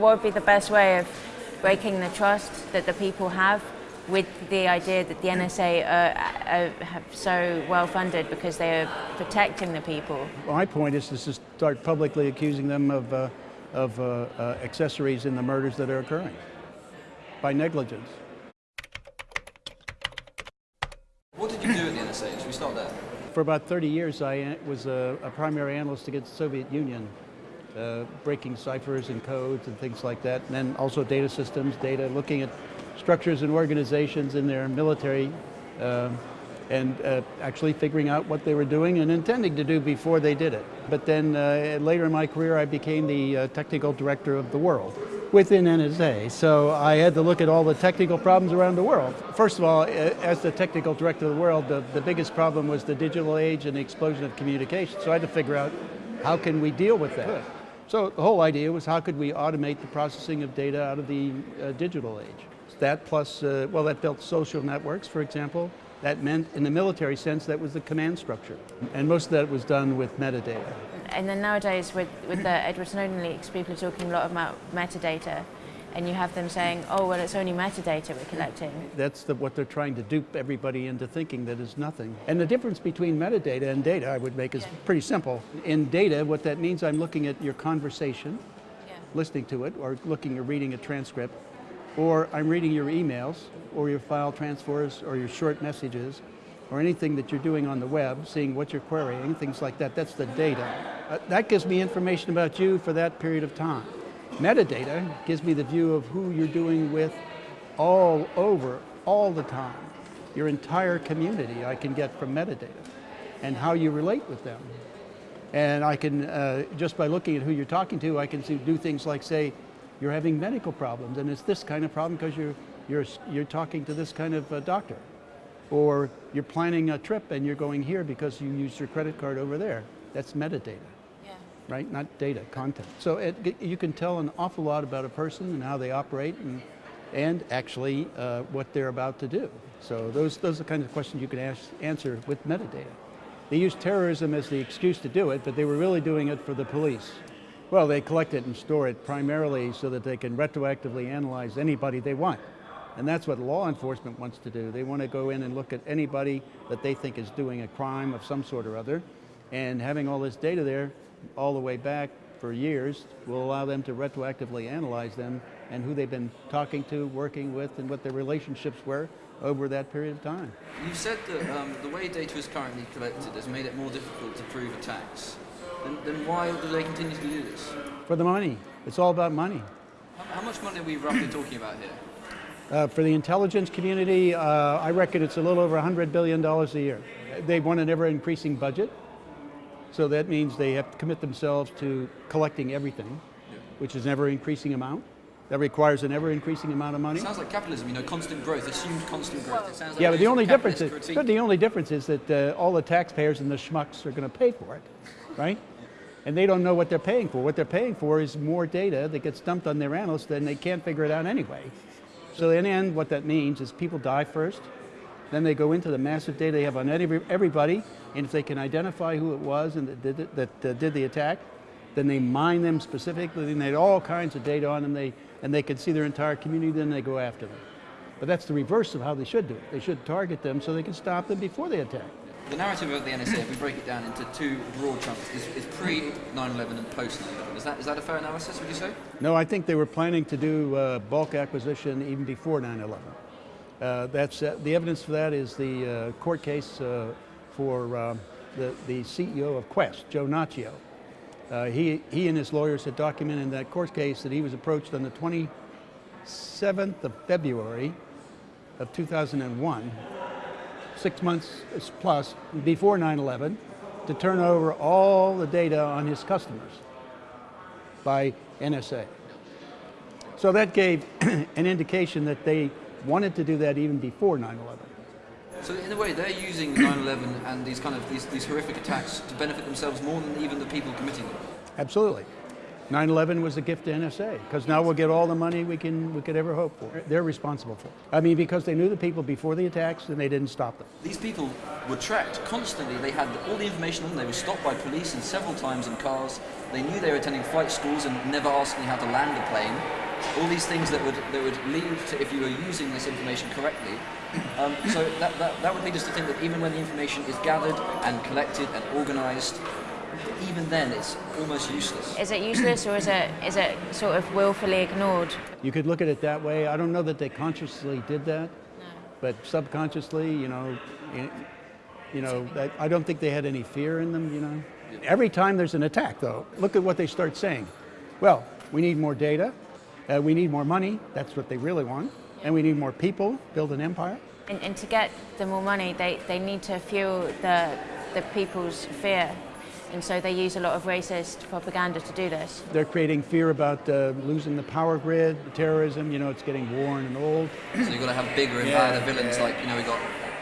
What would be the best way of breaking the trust that the people have with the idea that the NSA are, are so well funded because they are protecting the people? My point is to start publicly accusing them of, uh, of uh, uh, accessories in the murders that are occurring by negligence. What did you do at the NSA? Should we start there? For about 30 years, I was a, a primary analyst against the Soviet Union, uh, breaking ciphers and codes and things like that, and then also data systems, data, looking at structures and organizations in their military, uh, and uh, actually figuring out what they were doing and intending to do before they did it. But then uh, later in my career, I became the uh, technical director of the world within NSA. So I had to look at all the technical problems around the world. First of all, as the technical director of the world, the, the biggest problem was the digital age and the explosion of communication. So I had to figure out how can we deal with that. So the whole idea was how could we automate the processing of data out of the uh, digital age. That plus, uh, well, that built social networks, for example. That meant, in the military sense, that was the command structure. And most of that was done with metadata. And then nowadays, with, with the Edward Snowden leaks, people are talking a lot about metadata. And you have them saying, oh, well, it's only metadata we're collecting. That's the, what they're trying to dupe everybody into thinking that is nothing. And the difference between metadata and data, I would make, is yeah. pretty simple. In data, what that means, I'm looking at your conversation, yeah. listening to it, or looking or reading a transcript, or I'm reading your emails, or your file transfers, or your short messages, or anything that you're doing on the web, seeing what you're querying, things like that, that's the data. Uh, that gives me information about you for that period of time. Metadata gives me the view of who you're doing with all over, all the time. Your entire community I can get from metadata, and how you relate with them. And I can, uh, just by looking at who you're talking to, I can see, do things like say, you're having medical problems, and it's this kind of problem because you're, you're, you're talking to this kind of uh, doctor. Or you're planning a trip and you're going here because you used your credit card over there. That's metadata. Right? Not data, content. So it, you can tell an awful lot about a person and how they operate and, and actually uh, what they're about to do. So those, those are the kinds of questions you can ask, answer with metadata. They use terrorism as the excuse to do it, but they were really doing it for the police. Well, they collect it and store it primarily so that they can retroactively analyze anybody they want. And that's what law enforcement wants to do. They want to go in and look at anybody that they think is doing a crime of some sort or other. And having all this data there all the way back for years will allow them to retroactively analyze them and who they've been talking to, working with, and what their relationships were over that period of time. You've said that um, the way data is currently collected has made it more difficult to prove attacks. Then, then why do they continue to do this? For the money. It's all about money. How, how much money are we roughly talking about here? Uh, for the intelligence community, uh, I reckon it's a little over $100 billion a year. They want an ever increasing budget. So that means they have to commit themselves to collecting everything, yeah. which is an ever increasing amount. That requires an ever increasing amount of money. It sounds like capitalism, you know, constant growth, assumed constant growth. It sounds like yeah, but the only difference is, but the only difference is that uh, all the taxpayers and the schmucks are going to pay for it, right? And they don't know what they're paying for. What they're paying for is more data that gets dumped on their analysts and they can't figure it out anyway. So in the end, what that means is people die first, then they go into the massive data they have on everybody, and if they can identify who it was and that did, it, that uh, did the attack, then they mine them specifically, and they had all kinds of data on them, they, and they can see their entire community, then they go after them. But that's the reverse of how they should do it. They should target them so they can stop them before they attack the narrative of the NSA, if we break it down into two broad chunks, is, is pre 9/11 and post 9/11. Is that is that a fair analysis? Would you say? No, I think they were planning to do uh, bulk acquisition even before 9/11. Uh, that's uh, the evidence for that is the uh, court case for uh, the the CEO of Qwest, Joe Nacchio. he he and his lawyers had documented in that court case that he was approached on the 27th of February of 2001 six months plus before 9-11 to turn over all the data on his customers by NSA. So that gave an indication that they wanted to do that even before 9-11. So in a way, they're using 9-11 and these kind of these, these horrific attacks to benefit themselves more than even the people committing them. Absolutely. 9/11 was a gift to NSA because now we'll get all the money we can we could ever hope for. They're responsible for. it. I mean, because they knew the people before the attacks and they didn't stop them. These people were tracked constantly. They had all the information on them. They were stopped by police and several times in cars. They knew they were attending flight schools and never asking how to land a plane. All these things that would that would lead to if you were using this information correctly. Um, so that, that, that would lead us to think that even when the information is gathered and collected and organised, even then it's almost useless. Is it useless or is it is it sort of willfully ignored? You could look at it that way. I don't know that they consciously did that, but subconsciously, you know, you, you know, that, I don't think they had any fear in them. You know, every time there's an attack, though, look at what they start saying. Well, we need more data. Uh, we need more money. That's what they really want. And we need more people. Build an empire. And, and to get the more money, they, they need to fuel the the people's fear, and so they use a lot of racist propaganda to do this. They're creating fear about uh, losing the power grid, terrorism. You know, it's getting worn and old. So you've got to have bigger and Yeah, badder villains yeah. like, you know, we've got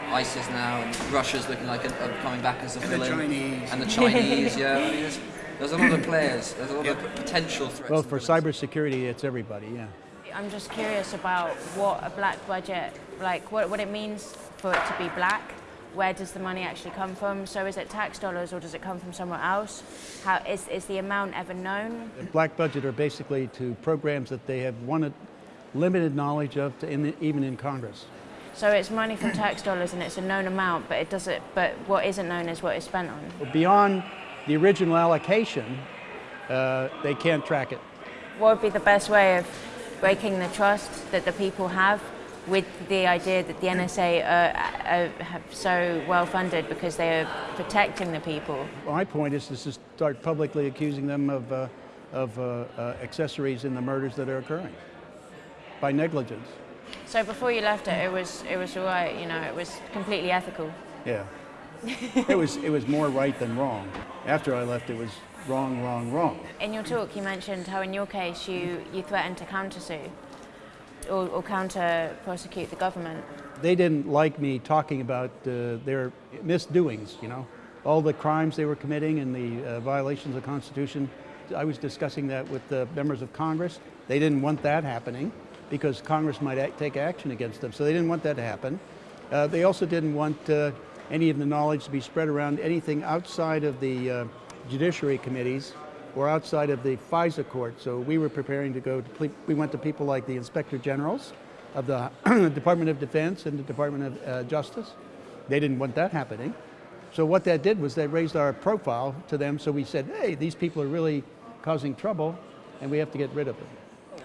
ISIS now and Russia's looking like a, a coming back as a the villain. Chinese. And the Chinese, yeah. I mean, there's, there's a lot of players. There's a lot of potential threats. Well, for villains. cybersecurity, it's everybody. Yeah. I'm just curious about what a black budget, like what, what it means for it to be black. Where does the money actually come from? So is it tax dollars or does it come from somewhere else? How is, is the amount ever known? The black budget are basically to programs that they have wanted limited knowledge of, to in the, even in Congress. So it's money from tax dollars and it's a known amount, but it doesn't. But what isn't known is what it's spent on. Beyond the original allocation, uh, they can't track it. What would be the best way of breaking the trust that the people have with the idea that the NSA are, are, have so well funded because they are protecting the people? My point is, is to start publicly accusing them of, uh, of uh, uh, accessories in the murders that are occurring by negligence. So before you left it, it was it was all right. You know, it was completely ethical. Yeah. It was it was more right than wrong. After I left, it was wrong, wrong, wrong. In your talk, you mentioned how in your case you, you threatened to countersue or, or counter prosecute the government. They didn't like me talking about uh, their misdoings. You know, all the crimes they were committing and the uh, violations of the Constitution. I was discussing that with the members of Congress. They didn't want that happening because Congress might act, take action against them. So they didn't want that to happen. Uh, they also didn't want uh, any of the knowledge to be spread around anything outside of the uh, judiciary committees or outside of the FISA court. So we were preparing to go to, we went to people like the Inspector Generals of the Department of Defense and the Department of uh, Justice. They didn't want that happening. So what that did was they raised our profile to them. So we said, hey, these people are really causing trouble and we have to get rid of them.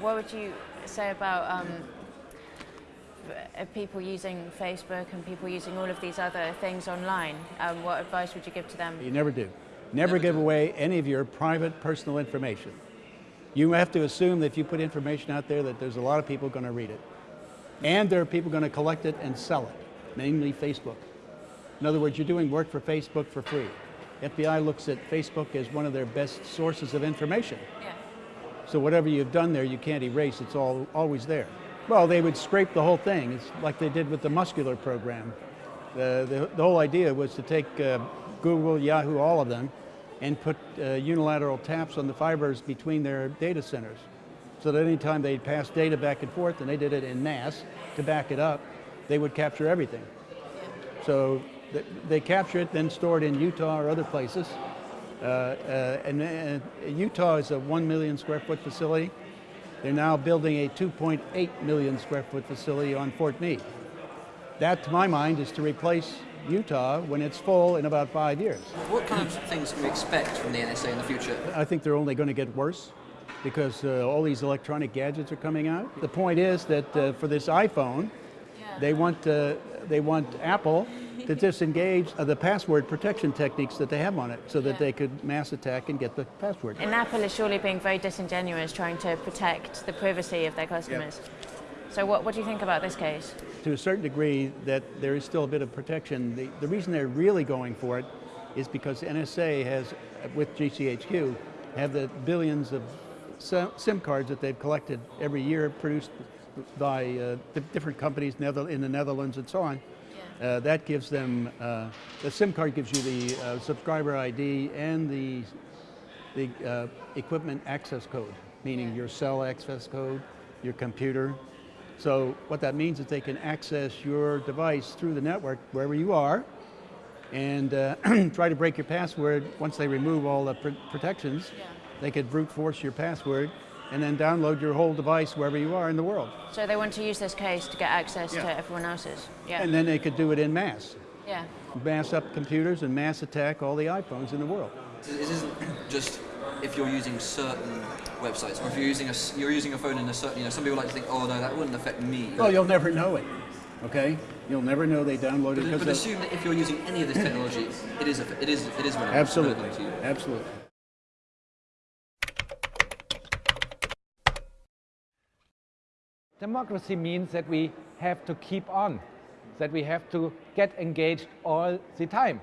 What would you say about um, people using Facebook and people using all of these other things online? Um, what advice would you give to them? You never do. Never, Never give do. away any of your private personal information. You have to assume that if you put information out there that there's a lot of people going to read it. And there are people going to collect it and sell it, namely Facebook. In other words, you're doing work for Facebook for free. FBI looks at Facebook as one of their best sources of information. Yeah. So whatever you've done there, you can't erase. It's all always there. Well, they would scrape the whole thing. It's like they did with the muscular program. The, the, the whole idea was to take uh, Google, Yahoo, all of them, and put uh, unilateral taps on the fibers between their data centers. So that anytime they pass data back and forth, and they did it in NAS to back it up, they would capture everything. So th- they capture it, then store it in Utah or other places. Uh, uh, and uh, Utah is a 1 million square foot facility. They're now building a 2.8 million square foot facility on Fort Meade. That, to my mind, is to replace Utah when it's full in about five years. What kind of things can we expect from the NSA in the future? I think they're only going to get worse because uh, all these electronic gadgets are coming out. The point is that uh, for this iPhone, they want uh, they want Apple to disengage uh, the password protection techniques that they have on it, so that Yeah. they could mass attack and get the password. And Apple is surely being very disingenuous trying to protect the privacy of their customers. So what, what do you think about this case? to a certain degree that there is still a bit of protection. The, the reason they're really going for it is because NSA has, with GCHQ, have the billions of SIM SIM cards that they've collected every year, produced by uh, different companies in the Netherlands and so on. Uh, that gives them, uh, the SIM card gives you the uh, subscriber ID and the the uh, equipment access code, meaning your cell access code, your computer. So what that means is they can access your device through the network wherever you are and uh, try to break your password. Once they remove all the pr protections, Yeah. they could brute force your password and then download your whole device wherever you are in the world. So they want to use this case to get access to everyone else's. Yeah. And then they could do it in mass. yeah. Mass up computers and mass attack all the iPhones in the world. This isn't just if you're using certain websites or if you're using a s- you're using a phone in a certain you know some people like to think oh no that wouldn't affect me. Well, you'll never know it, okay? You'll never know they downloaded but, because but of- assume that if you're using any of this technology, it is a, it is it is relevant, Absolutely, relevant to you. absolutely. Democracy means that we have to keep on, that we have to get engaged all the time.